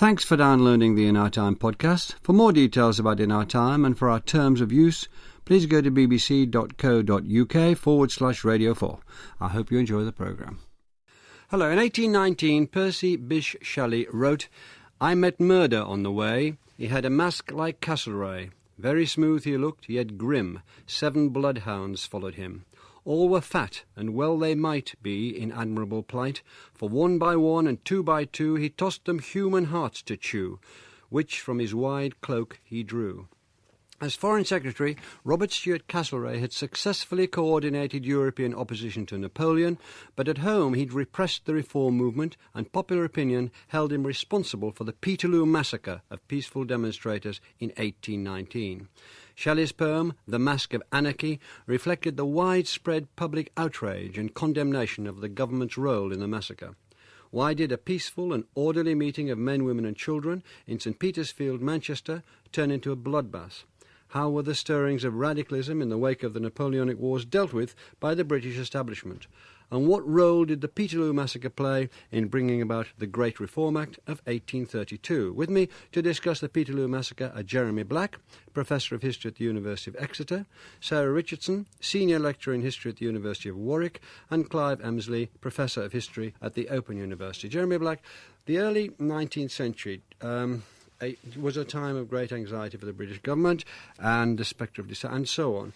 Thanks for downloading the In Our Time podcast. For more details about In Our Time and for our terms of use, please go to bbc.co.uk forward slash radio 4. I hope you enjoy the programme. Hello, in 1819, Percy Bysshe Shelley wrote, I met murder on the way. He had a mask like Castlereagh. Very smooth he looked, yet grim. Seven bloodhounds followed him. All were fat, and well they might be in admirable plight, for one by one and two by two he tossed them human hearts to chew, which from his wide cloak he drew. As Foreign Secretary, Robert Stewart Castlereagh had successfully coordinated European opposition to Napoleon, but at home he'd repressed the reform movement, and popular opinion held him responsible for the Peterloo massacre of peaceful demonstrators in 1819. Shelley's poem, The Mask of Anarchy, reflected the widespread public outrage and condemnation of the government's role in the massacre. Why did a peaceful and orderly meeting of men, women, and children in St. Peter's Field, Manchester, turn into a bloodbath? How were the stirrings of radicalism in the wake of the Napoleonic Wars dealt with by the British establishment? And what role did the Peterloo Massacre play in bringing about the Great Reform Act of 1832? With me to discuss the Peterloo Massacre are Jeremy Black, Professor of History at the University of Exeter, Sarah Richardson, Senior Lecturer in History at the University of Warwick, and Clive Emsley, Professor of History at the Open University. Jeremy Black, the early 19th century. Um, it was a time of great anxiety for the British government and the spectre of dissent and so on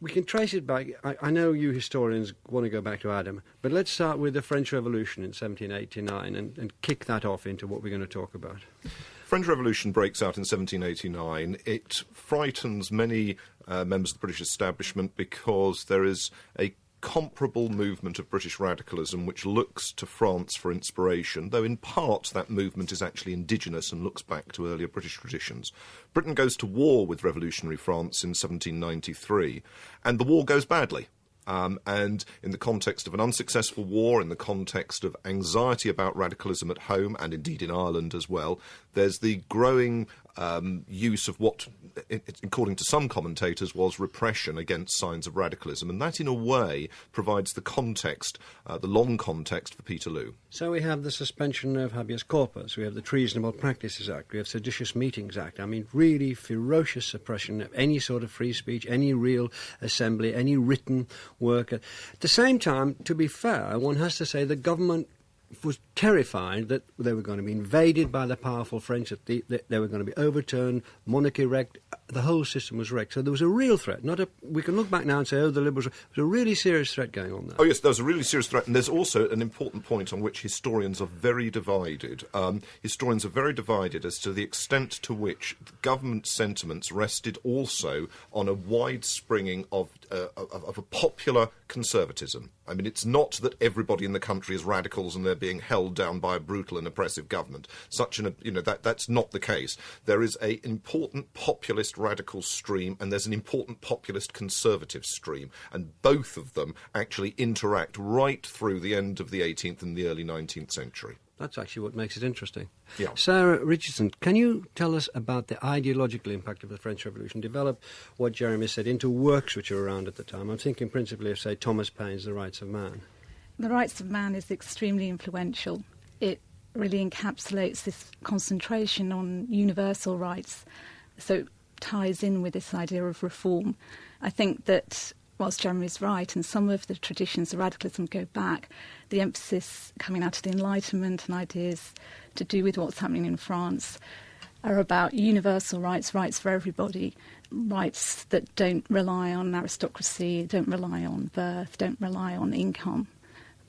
we can trace it back. I, I, know you historians want to go back to Adam, but let's start with the French Revolution in 1789 and, and kick that off into what we're going to talk about. French Revolution breaks out in 1789. It frightens many uh, members of the British establishment because there is a comparable movement of British radicalism which looks to France for inspiration, though in part that movement is actually indigenous and looks back to earlier British traditions. Britain goes to war with revolutionary France in 1793, and the war goes badly. Um, and in the context of an unsuccessful war, in the context of anxiety about radicalism at home and indeed in Ireland as well, there's the growing um, use of what, according to some commentators, was repression against signs of radicalism. And that, in a way, provides the context, uh, the long context for Peterloo. So we have the suspension of habeas corpus, we have the Treasonable Practices Act, we have Seditious Meetings Act. I mean, really ferocious suppression of any sort of free speech, any real assembly, any written work. At the same time, to be fair, one has to say the government was terrified that they were going to be invaded by the powerful French, that the, they were going to be overturned, monarchy wrecked, the whole system was wrecked. So there was a real threat. Not a, we can look back now and say, oh, the Liberals. There was a really serious threat going on there. Oh, yes, there was a really serious threat. And there's also an important point on which historians are very divided. Um, historians are very divided as to the extent to which government sentiments rested also on a wide springing of, uh, of, of a popular conservatism. I mean, it's not that everybody in the country is radicals and they're being held down by a brutal and oppressive government. Such an, you know, that, that's not the case. There is an important populist radical stream and there's an important populist conservative stream, and both of them actually interact right through the end of the 18th and the early 19th century. That's actually what makes it interesting. Yeah. Sarah Richardson, can you tell us about the ideological impact of the French Revolution? Develop what Jeremy said into works which are around at the time. I'm thinking principally of, say, Thomas Paine's The Rights of Man. The Rights of Man is extremely influential. It really encapsulates this concentration on universal rights. So it ties in with this idea of reform. I think that whilst Jeremy's right, and some of the traditions of radicalism go back, the emphasis coming out of the Enlightenment and ideas to do with what's happening in France are about universal rights, rights for everybody, rights that don't rely on aristocracy, don't rely on birth, don't rely on income,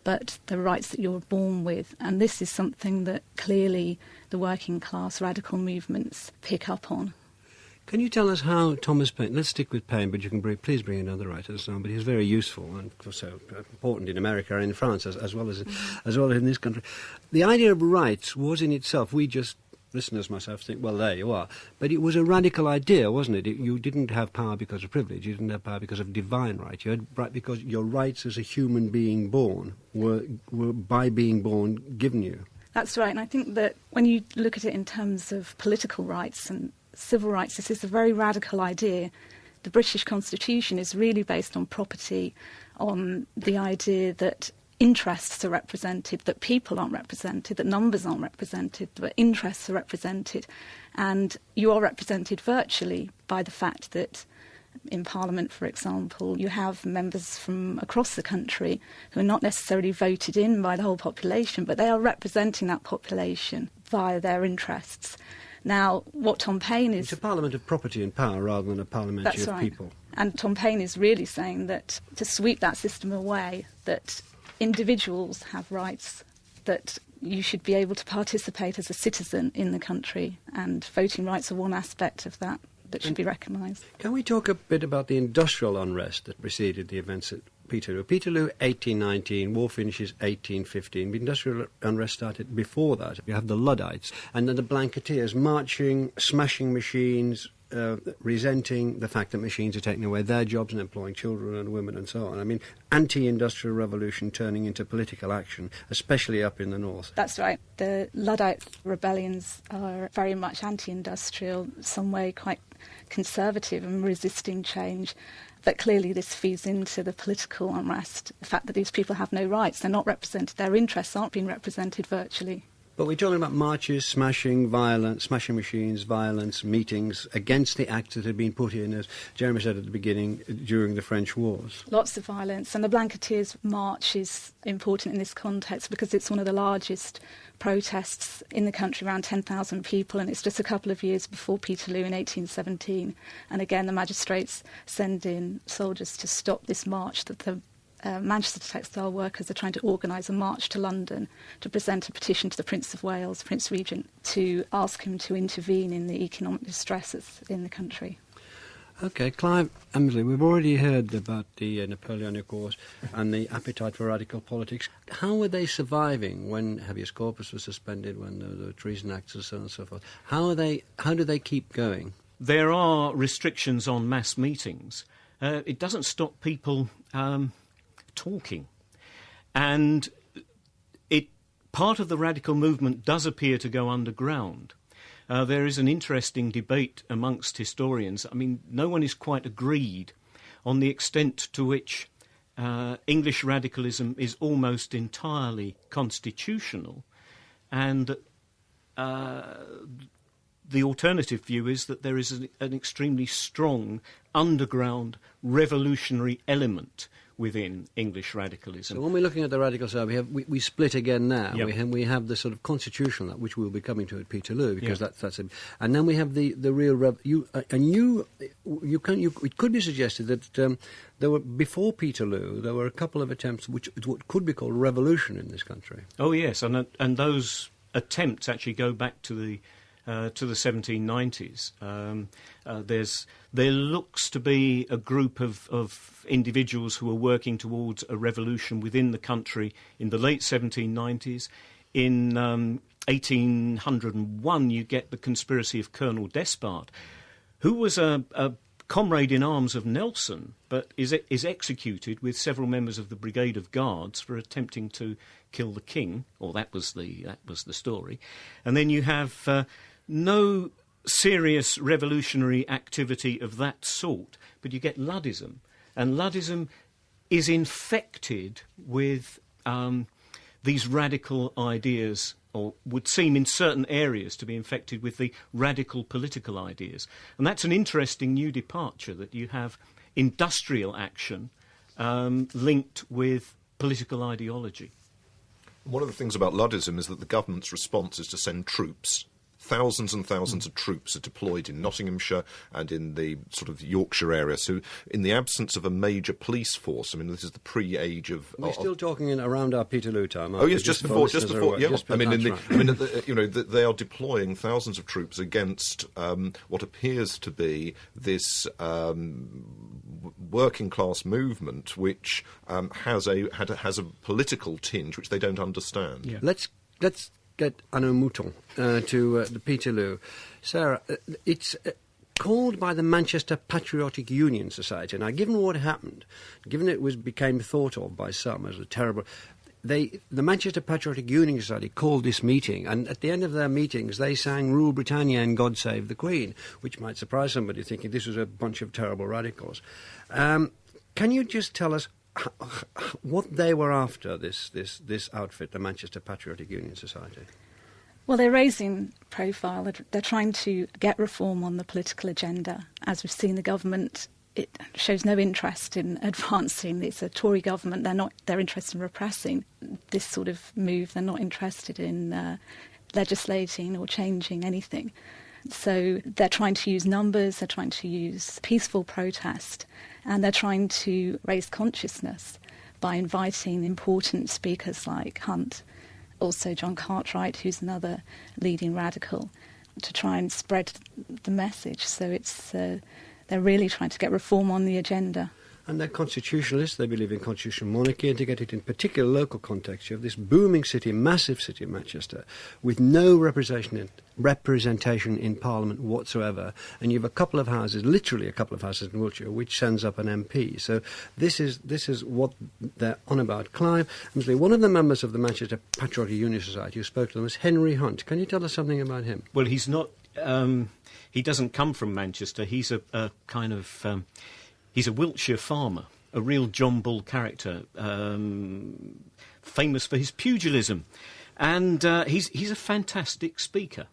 but the rights that you're born with. And this is something that clearly the working class radical movements pick up on. Can you tell us how Thomas Paine, let's stick with Paine, but you can bring, please bring in other writers, um, but he's very useful and so important in America and in France as, as, well as, as well as in this country. The idea of rights was in itself, we just, listeners myself, think, well, there you are. But it was a radical idea, wasn't it? it? You didn't have power because of privilege, you didn't have power because of divine right. You had right because your rights as a human being born were, were by being born given you. That's right, and I think that when you look at it in terms of political rights and civil rights, this is a very radical idea. The British Constitution is really based on property, on the idea that interests are represented, that people aren't represented, that numbers aren't represented, that interests are represented. And you are represented virtually by the fact that in Parliament, for example, you have members from across the country who are not necessarily voted in by the whole population, but they are representing that population via their interests. Now, what Tom Paine is. It's a parliament of property and power rather than a parliament of right. people. And Tom Paine is really saying that to sweep that system away, that individuals have rights, that you should be able to participate as a citizen in the country, and voting rights are one aspect of that that should and be recognised. Can we talk a bit about the industrial unrest that preceded the events at Peterloo? Peterloo, 1819, war finishes 1815. The industrial unrest started before that. You have the Luddites, and then the Blanketeers marching, smashing machines, uh, resenting the fact that machines are taking away their jobs and employing children and women and so on. I mean, anti-industrial revolution turning into political action, especially up in the north. That's right. The Luddite rebellions are very much anti-industrial, some way quite conservative and resisting change. But clearly, this feeds into the political unrest. The fact that these people have no rights, they're not represented, their interests aren't being represented virtually. But we're talking about marches, smashing, violence, smashing machines, violence, meetings against the acts that had been put in, as Jeremy said at the beginning, during the French wars. Lots of violence, and the Blanketeers March is important in this context because it's one of the largest protests in the country, around 10,000 people, and it's just a couple of years before Peterloo in 1817. And again, the magistrates send in soldiers to stop this march that the uh, Manchester textile workers are trying to organise a march to London to present a petition to the Prince of Wales, Prince Regent, to ask him to intervene in the economic distresses in the country. Okay, Clive Emsley, we've already heard about the uh, Napoleonic Wars and the appetite for radical politics. How were they surviving when habeas corpus was suspended, when there were treason acts and so on and so forth? How, are they, how do they keep going? There are restrictions on mass meetings. Uh, it doesn't stop people um, talking. And it, part of the radical movement does appear to go underground. Uh, there is an interesting debate amongst historians. I mean, no one is quite agreed on the extent to which uh, English radicalism is almost entirely constitutional, and uh, the alternative view is that there is an, an extremely strong underground revolutionary element within English radicalism. So when we're looking at the radical side, we have we, we split again now. Yep. We have we have the sort of constitutional, which we'll be coming to at Peterloo because yep. that's that's it. And then we have the the real rev, you uh, and you you can you it could be suggested that. Um, there were before Peterloo. There were a couple of attempts, which what could be called revolution in this country. Oh yes, and and those attempts actually go back to the uh, to the 1790s. Um, uh, there's, there looks to be a group of, of individuals who are working towards a revolution within the country in the late 1790s. In um, 1801, you get the conspiracy of Colonel Despard, who was a, a comrade in arms of Nelson, but is, is executed with several members of the Brigade of Guards for attempting to kill the king. Or that was the that was the story. And then you have uh, no serious revolutionary activity of that sort, but you get Luddism. And Luddism is infected with um, these radical ideas, or would seem in certain areas to be infected with the radical political ideas. And that's an interesting new departure that you have industrial action um, linked with political ideology. One of the things about Luddism is that the government's response is to send troops thousands and thousands of troops are deployed in Nottinghamshire and in the sort of Yorkshire area. So, in the absence of a major police force, I mean, this is the pre-age of. We're of, still talking in around our Peterloo time. Oh yes, just before, just before. Yeah, just I mean, the, right. I mean, the, you know, the, they are deploying thousands of troops against um, what appears to be this. Um, working class movement which um, has a has a political tinge which they don't understand. Yeah. Let's let's get Arnaud Mouton uh, to uh, the Peterloo. Sarah, uh, it's uh, called by the Manchester Patriotic Union Society. Now, given what happened, given it was became thought of by some as a terrible, they, the Manchester Patriotic Union Society called this meeting, and at the end of their meetings, they sang "Rule Britannia" and "God Save the Queen," which might surprise somebody thinking this was a bunch of terrible radicals. Um, can you just tell us what they were after, this, this, this outfit, the Manchester Patriotic Union Society. Well, they're raising profile. They're, trying to get reform on the political agenda. As we've seen, the government it shows no interest in advancing. It's a Tory government. They're not. They're interested in repressing this sort of move. They're not interested in uh, legislating or changing anything. So they're trying to use numbers. They're trying to use peaceful protest, and they're trying to raise consciousness by inviting important speakers like Hunt, also John Cartwright, who's another leading radical, to try and spread the message. So it's uh, they're really trying to get reform on the agenda. And they're constitutionalists, they believe in constitutional monarchy, and to get it in particular local context, you have this booming city, massive city of Manchester, with no representation in, representation in Parliament whatsoever, and you have a couple of houses, literally a couple of houses in Wiltshire, which sends up an MP. So this is, this is what they're on about. Clive, one of the members of the Manchester Patriotic Union Society who spoke to them was Henry Hunt. Can you tell us something about him? Well, he's not... Um, he doesn't come from Manchester. He's a, a kind of... Um, He's a Wiltshire farmer, a real John Bull character, um, famous for his pugilism. And uh, he's, he's a fantastic speaker.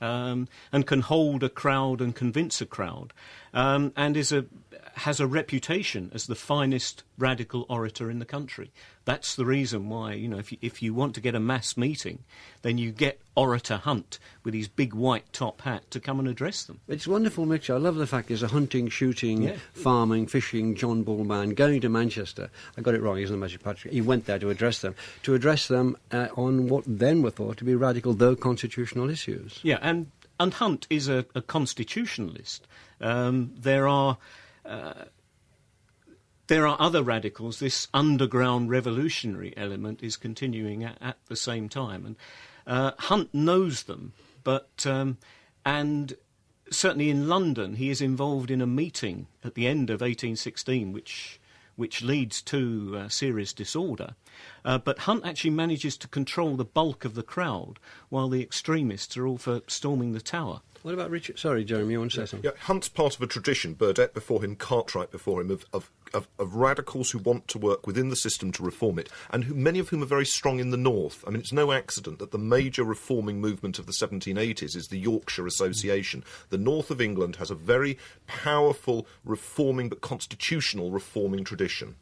Um, and can hold a crowd and convince a crowd, um, and is a has a reputation as the finest radical orator in the country. That's the reason why, you know, if you, if you want to get a mass meeting, then you get Orator Hunt with his big white top hat to come and address them. It's a wonderful mixture. I love the fact there's a hunting, shooting, yeah. farming, fishing John Bull man going to Manchester. I got it wrong, he's not Magic Patrick. He went there to address them, to address them uh, on what then were thought to be radical, though constitutional issues. Yeah, and, and Hunt is a, a constitutionalist. Um, there are uh, there are other radicals. This underground revolutionary element is continuing at, at the same time, and uh, Hunt knows them. But um, and certainly in London, he is involved in a meeting at the end of 1816, which which leads to uh, serious disorder. Uh, but Hunt actually manages to control the bulk of the crowd, while the extremists are all for storming the tower. What about Richard? Sorry, Jeremy, you want to say something? Yeah, Hunt's part of a tradition, Burdett before him, Cartwright before him, of, of, of, of, radicals who want to work within the system to reform it, and who, many of whom are very strong in the north. I mean, it's no accident that the major reforming movement of the 1780s is the Yorkshire Association. The north of England has a very powerful reforming but constitutional reforming tradition.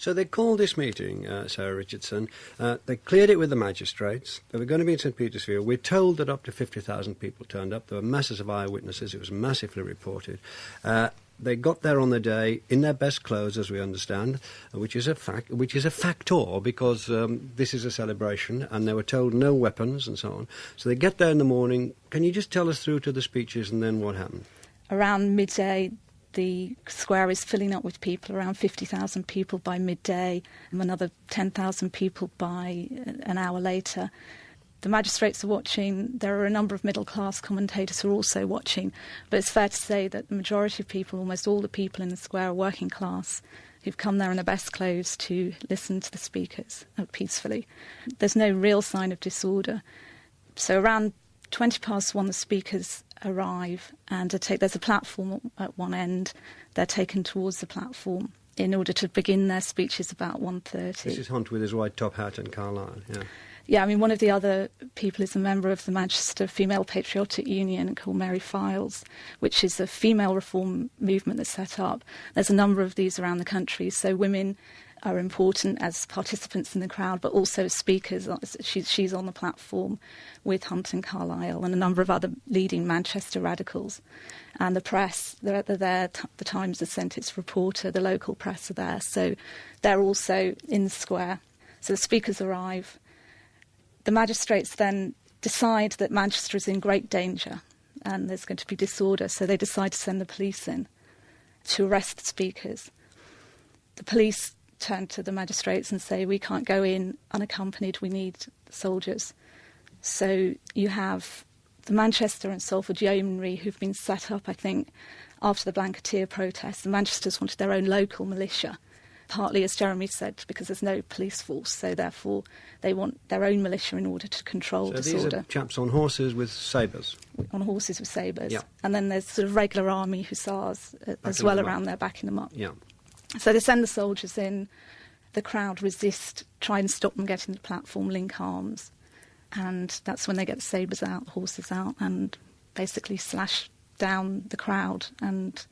So they called this meeting, uh, Sarah Richardson. Uh, they cleared it with the magistrates. They were going to be in St. Petersfield. We're told that up to 50,000 people turned up. There were masses of eyewitnesses. It was massively reported. Uh, they got there on the day in their best clothes, as we understand, which is a fact, which is a factor because um, this is a celebration, and they were told no weapons and so on. So they get there in the morning. Can you just tell us through to the speeches and then what happened? Around midday, the square is filling up with people, around 50,000 people by midday, and another 10,000 people by uh, an hour later. The magistrates are watching. There are a number of middle class commentators who are also watching. But it's fair to say that the majority of people, almost all the people in the square, are working class who've come there in their best clothes to listen to the speakers peacefully. There's no real sign of disorder. So around 20 past one, the speakers arrive and take, there's a platform at one end. They're taken towards the platform in order to begin their speeches about 1.30. This is Hunt with his white top hat and Carlile, yeah. Yeah, I mean, one of the other people is a member of the Manchester Female Patriotic Union called Mary Fildes, which is a female reform movement that's set up. There's a number of these around the country, so women are important as participants in the crowd, but also as speakers. Uh, she's, she's on the platform with Hunt and Carlile and a number of other leading Manchester radicals. And the press, they're, they're there. The Times has sent its reporter. The local press are there. So they're also in the square. So the speakers arrive. The magistrates then decide that Manchester is in great danger and there's going to be disorder. So they decide to send the police in to arrest the speakers. The police turn to the magistrates and say, we can't go in unaccompanied, we need soldiers. So you have the Manchester and Salford Yeomanry who've been set up, I think, after the Blanketeer protests. The Manchesters wanted their own local militia, partly, as Jeremy said, because there's no police force, so therefore they want their own militia in order to control so disorder. These are chaps on horses with sabres. On horses with sabres. Yeah. And then there's sort of regular army hussars uh, as well around there backing them up. Yeah. So they send the soldiers in. the crowd resist, try and stop them getting the platform, link arms. And that's when they get the sabres out, the horses out, and basically slash down the crowd and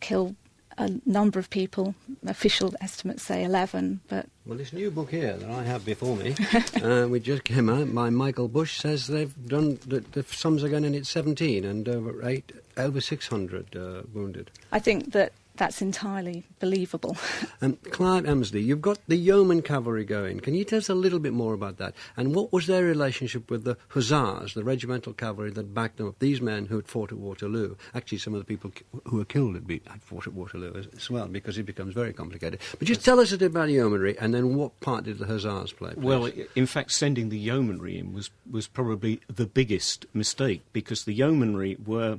kill a number of people. Official estimates say 11, but. Well, this new book here that I have before me, uh, which just came out by Michael Bush, says they've done the, the sums are going in at 17 and over eight, over 600 uh, wounded. I think that that's entirely believable. um, Clive Emsley, you've got the yeoman cavalry going. Can you tell us a little bit more about that? And what was their relationship with the hussars, the regimental cavalry that backed them up? These men who had fought at Waterloo. Actually, some of the people who were killed had, been, had fought at Waterloo as, as, well, because it becomes very complicated. But just tell us a bit about the yeomanry, and then what part did the hussars play? Please? Well, in fact, sending the yeomanry in was, was probably the biggest mistake, because the yeomanry were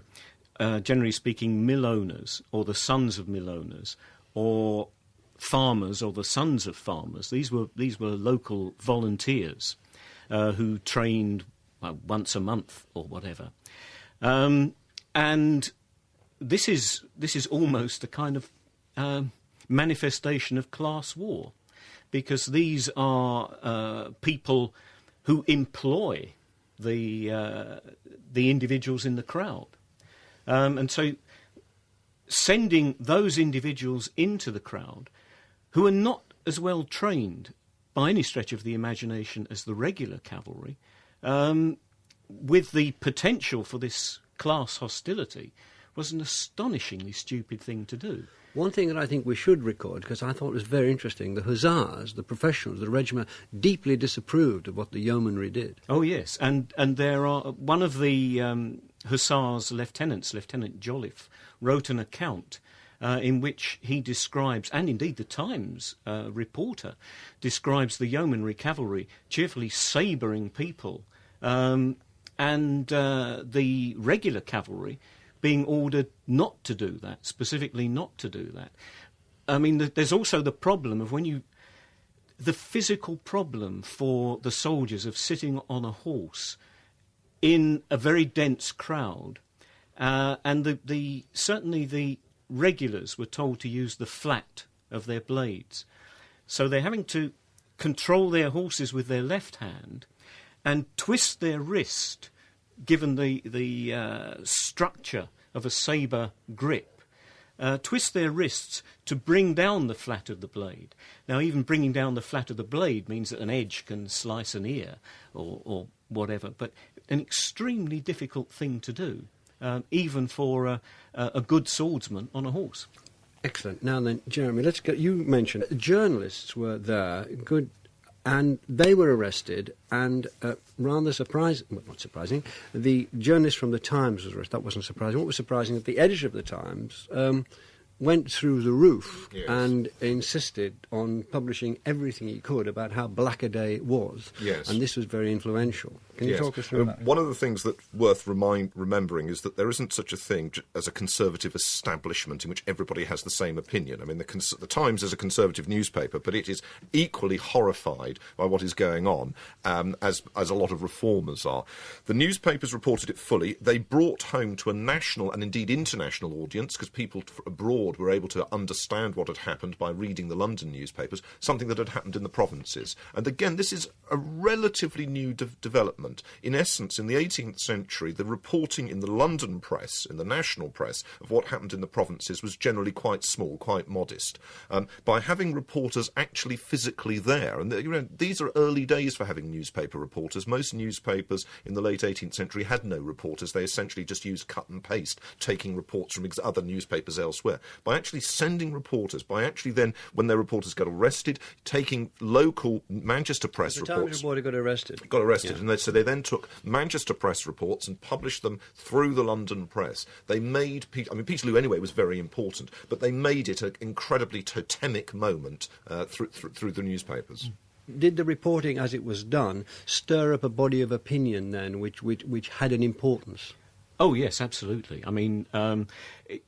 uh, generally speaking, mill owners or the sons of mill owners or farmers or the sons of farmers. These were these were local volunteers uh, who trained well, once a month or whatever, um, and this is this is almost a kind of uh, manifestation of class war, because these are uh, people who employ the uh, the individuals in the crowd. Um, and so sending those individuals into the crowd who are not as well trained by any stretch of the imagination as the regular cavalry, um, with the potential for this class hostility, was an astonishingly stupid thing to do. One thing that I think we should record, because I thought it was very interesting, the hussars, the professionals, the regiment, deeply disapproved of what the yeomanry did. Oh yes, and and there are one of the um, hussars lieutenants, Lieutenant Jolliffe, wrote an account. Uh, in which he describes, and indeed the Times uh, reporter describes the yeomanry cavalry cheerfully sabring people, um, and uh, the regular cavalry being ordered not to do that, specifically not to do that. I mean, there's also the problem of when you. The physical problem for the soldiers of sitting on a horse in a very dense crowd, uh, and the, the certainly the regulars were told to use the flat of their blades, so they're having to control their horses with their left hand and twist their wrist, given the the uh, structure of a sabre grip. Uh, twist their wrists to bring down the flat of the blade. Now, even bringing down the flat of the blade means that an edge can slice an ear or, or whatever, but an extremely difficult thing to do, um, even for a, a good swordsman on a horse. Excellent. Now then, Jeremy, let's go. You mentioned journalists were there, good, and they were arrested. And uh, rather surprising, well, not surprising, the journalist from the Times was arrested. That wasn't surprising. What was surprising the editor of the Times um, went through the roof yes. and insisted on publishing everything he could about how black a day it was. Yes. And this was very influential. Can you yes. talk us through um, that? One of the things that's worth remind, remembering is that there isn't such a thing as a conservative establishment in which everybody has the same opinion. I mean, the, cons- the Times is a conservative newspaper, but it is equally horrified by what is going on, um, as, as a lot of reformers are. The newspapers reported it fully. They brought home to a national and indeed international audience, because people abroad were able to understand what had happened by reading the London newspapers, something that had happened in the provinces. And again, this is a relatively new de- development. In essence, in the 18th century, the reporting in the London press, in the national press, of what happened in the provinces was generally quite small, quite modest. Um, by having reporters actually physically there, and you know, these are early days for having newspaper reporters. Most newspapers in the late 18th century had no reporters. They essentially just used cut and paste, taking reports from other newspapers elsewhere. By actually sending reporters, by actually then, when their reporters got arrested, taking local Manchester press the reports. Times reporter got arrested. Got arrested, yeah. and they, so they then took Manchester press reports and published them through the London press. They made, I mean, Peterloo anyway was very important, but they made it an incredibly totemic moment uh, through, through, through the newspapers. Did the reporting, as it was done, stir up a body of opinion then, which, which, which had an importance? Oh yes, absolutely. I mean, um, it,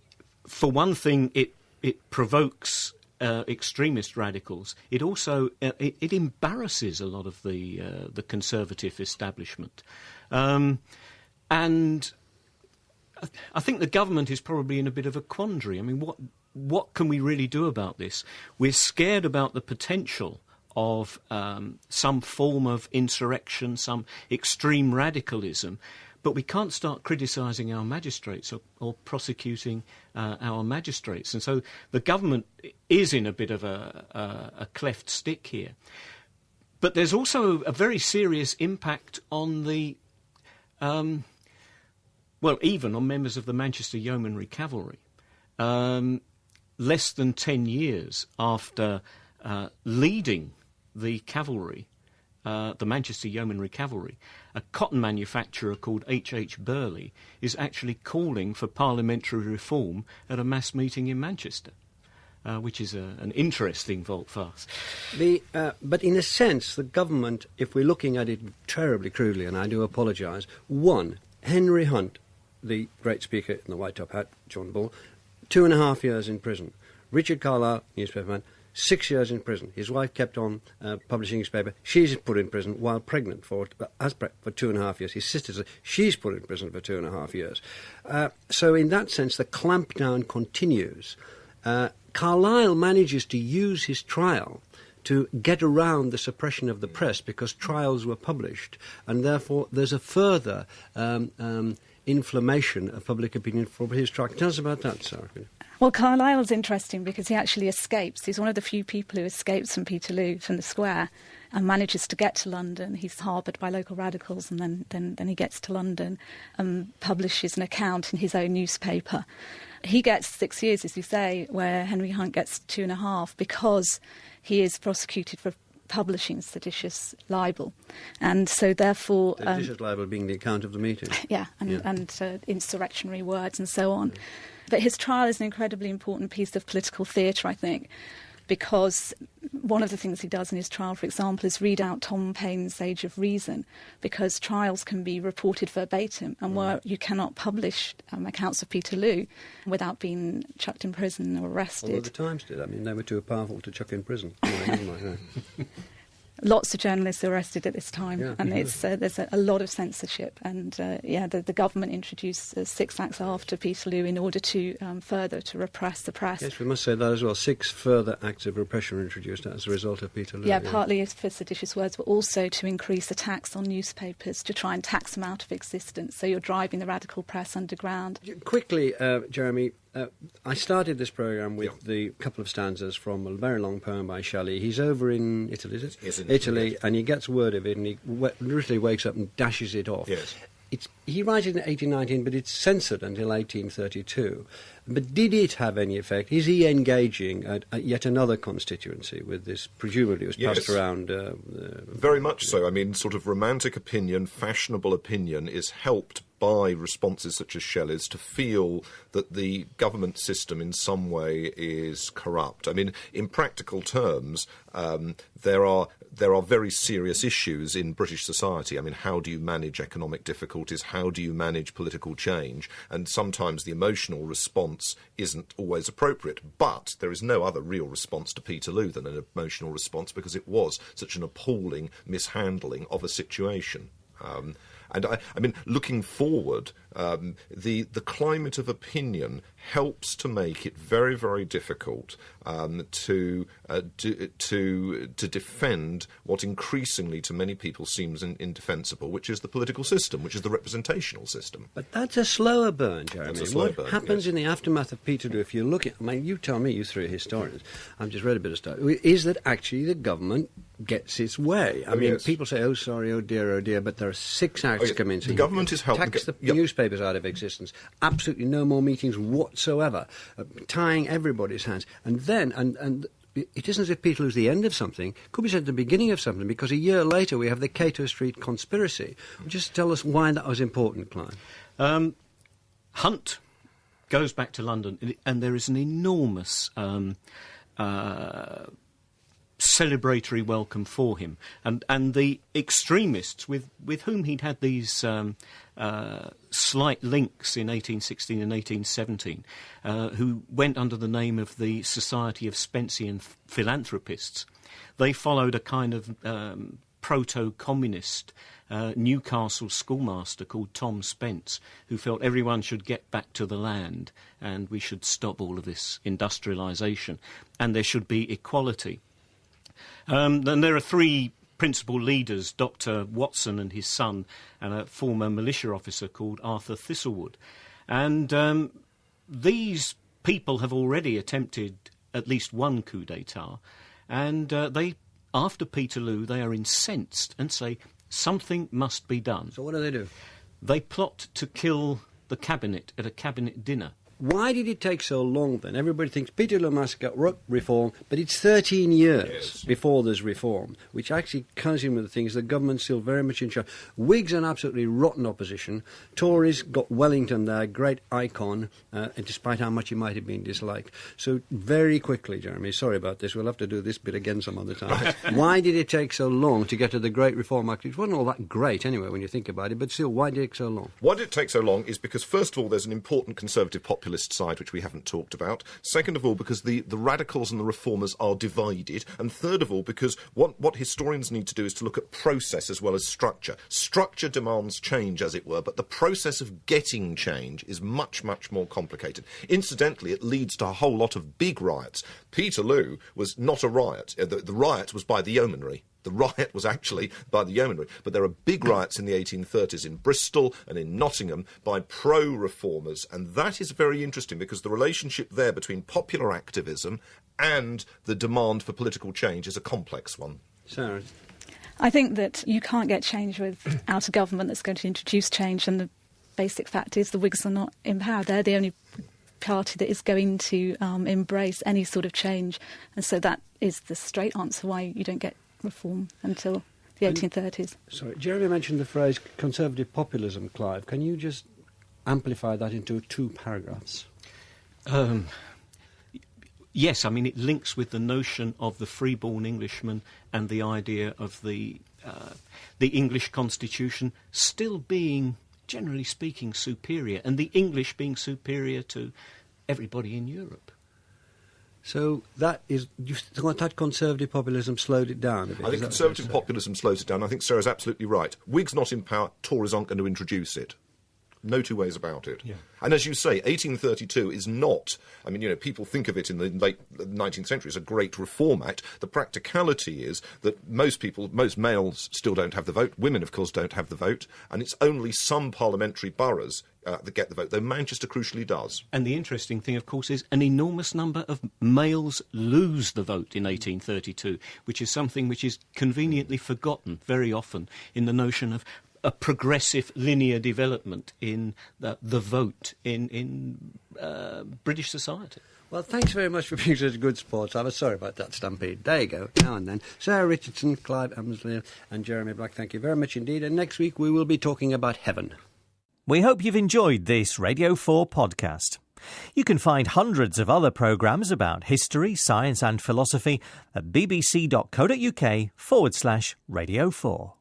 for one thing, it it provokes uh, extremist radicals, it also uh, it, it, embarrasses a lot of the uh, the conservative establishment, um, and I think the government is probably in a bit of a quandary. I mean, what what can we really do about this? We're scared about the potential of um, some form of insurrection, some extreme radicalism, but we can't start criticising our magistrates or, or prosecuting uh, our magistrates. And so the government is in a bit of a, a, a cleft stick here. But there's also a very serious impact on the, um, well, even on members of the Manchester Yeomanry Cavalry. Um, less than 10 years after uh, leading the cavalry, uh, the Manchester Yeomanry Cavalry, a cotton manufacturer called H.H. H. Birley is actually calling for parliamentary reform at a mass meeting in Manchester. Uh, which is a, an interesting volte-face. The, uh, but in a sense, the government, if we're looking at it terribly crudely, and I do apologise, one, Henry Hunt, the great speaker in the white top hat, John Bull, two and a half years in prison. Richard Carlile, newspaperman, six years in prison. His wife kept on uh, publishing his paper. She's put in prison while pregnant for uh, as pre- for two and a half years. His sister, she's put in prison for two and a half years. Uh, so in that sense, the clampdown continues. Uh, Carlile manages to use his trial to get around the suppression of the press because trials were published, and therefore there's a further um, um, inflammation of public opinion for his trial. Tell us about that, Sarah. Well, Carlile's interesting because he actually escapes. He's one of the few people who escapes from Peterloo, from the square, and manages to get to London. He's harboured by local radicals, and then, then, then he gets to London and publishes an account in his own newspaper. He gets six years, as you say, where Henry Hunt gets two and a half because he is prosecuted for publishing seditious libel. And so, therefore. Seditious um, libel being the account of the meeting. Yeah, and, yeah. and uh, insurrectionary words and so on. But his trial is an incredibly important piece of political theatre, I think, because one of the things he does in his trial, for example, is read out Tom Paine's Age of Reason, because trials can be reported verbatim, and mm. where you cannot publish um, accounts of Peterloo without being chucked in prison or arrested. Although the Times did. I mean, they were too powerful to chuck in prison. lots of journalists arrested at this time, yeah, and it's, uh, there's a, a, lot of censorship. And uh, yeah, the, the, government introduced uh, six acts after Peterloo in order to um, further to repress the press. Yes, we must say that as well. Six further acts of repression were introduced as a result of Peterloo. Yeah, yeah, partly for seditious words, but also to increase the tax on newspapers to try and tax them out of existence. So you're driving the radical press underground. Quickly, uh, Jeremy, uh, I started this program with yeah. the couple of stanzas from a very long poem by Shelley. He's over in Italy, is it? Yes, Italy, Italy, and he gets word of it, and he w- literally wakes up and dashes it off. Yes. It's, he writes it in 1819, but it's censored until 1832. But did it have any effect? Is he engaging at, at yet another constituency with this? Presumably, it was passed yes. around. Uh, uh, Very much so. I mean, sort of romantic opinion, fashionable opinion is helped by responses such as Shelley's to feel that the government system in some way is corrupt. I mean, in practical terms, um, there are there are very serious issues in British society. I mean, how do you manage economic difficulties? How do you manage political change? And sometimes the emotional response isn't always appropriate. But there is no other real response to Peterloo than an emotional response because it was such an appalling mishandling of a situation. Um, and I, I mean, looking forward, um, the the climate of opinion helps to make it very, very difficult um, to, uh, do, to to defend what increasingly to many people seems in, indefensible, which is the political system, which is the representational system. But that's a slower burn, Jeremy. Slower what burn, happens yes. in the aftermath of Peterloo, if you look at, I mean, you tell me, you three historians, I've just read a bit of stuff, is that actually the government gets its way. I oh, mean, yes. people say, "Oh, sorry, oh dear, oh dear," but there are six acts oh, yes. coming. The government is helping. Tax the yep. newspapers out of existence. Absolutely no more meetings whatsoever, uh, tying everybody's hands, and then and and. It isn't as if Peterloo's the end of something. It could be said the beginning of something because a year later we have the Cato Street conspiracy. Just tell us why that was important, Clive. Um, Hunt goes back to London, and there is an enormous um, uh, celebratory welcome for him. And, and the extremists with, with whom he'd had these um, uh, slight links in 1816 and 1817, uh, who went under the name of the Society of Spencean Philanthropists, they followed a kind of um, proto communist uh, Newcastle schoolmaster called Tom Spence, who felt everyone should get back to the land and we should stop all of this industrialisation and there should be equality. Um, then there are three principal leaders, Dr. Watson and his son, and a former militia officer called Arthur Thistlewood. And um, these people have already attempted at least one coup d'etat, and uh, they, after Peterloo, they are incensed and say something must be done. So what do they do? They plot to kill the cabinet at a cabinet dinner. Why did it take so long then? Everybody thinks Peterloo Massacre, reform, but it's 13 years yes. before there's reform, which actually comes in with the things the government's still very much in charge. Whigs are an absolutely rotten opposition. Tories got Wellington there, great icon, uh, despite how much he might have been disliked. So very quickly, Jeremy, sorry about this, we'll have to do this bit again some other time. why did it take so long to get to the Great Reform Act? It wasn't all that great anyway when you think about it, but still, why did it take so long? Why did it take so long is because, first of all, there's an important conservative population side, which we haven't talked about. Second of all, because the, the radicals and the reformers are divided. And third of all, because what, what historians need to do is to look at process as well as structure. Structure demands change, as it were, but the process of getting change is much, much more complicated. Incidentally, it leads to a whole lot of big riots. Peterloo was not a riot. Uh, the, the riot was by the yeomanry. The riot was actually by the yeomanry, but there are big riots in the 1830s in Bristol and in Nottingham by pro reformers, and that is very interesting because the relationship there between popular activism and the demand for political change is a complex one. Sarah. I think that you can't get change without a government that's going to introduce change, and the basic fact is the Whigs are not in power. They're the only party that is going to um, embrace any sort of change, and so that is the straight answer why you don't get reform until the 1830s. Sorry, Jeremy mentioned the phrase conservative populism, Clive. Can you just amplify that into two paragraphs? Um, yes, I mean, it links with the notion of the freeborn Englishman and the idea of the, uh, the English constitution still being, generally speaking, superior, and the English being superior to everybody in Europe. So that is, you conservative populism slowed it down a bit? I think conservative populism slows it down. I think Sarah's absolutely right. Whigs not in power, Tories aren't going to introduce it. No two ways about it. Yeah. And as you say, 1832 is not, I mean, you know, people think of it in the late 19th century as a great reform act. The practicality is that most people, most males still don't have the vote. Women, of course, don't have the vote. And it's only some parliamentary boroughs uh, that get the vote, though Manchester crucially does. And the interesting thing, of course, is an enormous number of males lose the vote in 1832, which is something which is conveniently forgotten very often in the notion of a progressive linear development in the, the vote in, in uh, British society. Well, thanks very much for being such a good sport. I was sorry about that stampede. There you go, now and then. Sarah Richardson, Clive Emsley, and Jeremy Black, thank you very much indeed. And next week we will be talking about heaven. We hope you've enjoyed this Radio 4 podcast. You can find hundreds of other programmes about history, science, and philosophy at bbc.co.uk forward slash Radio 4.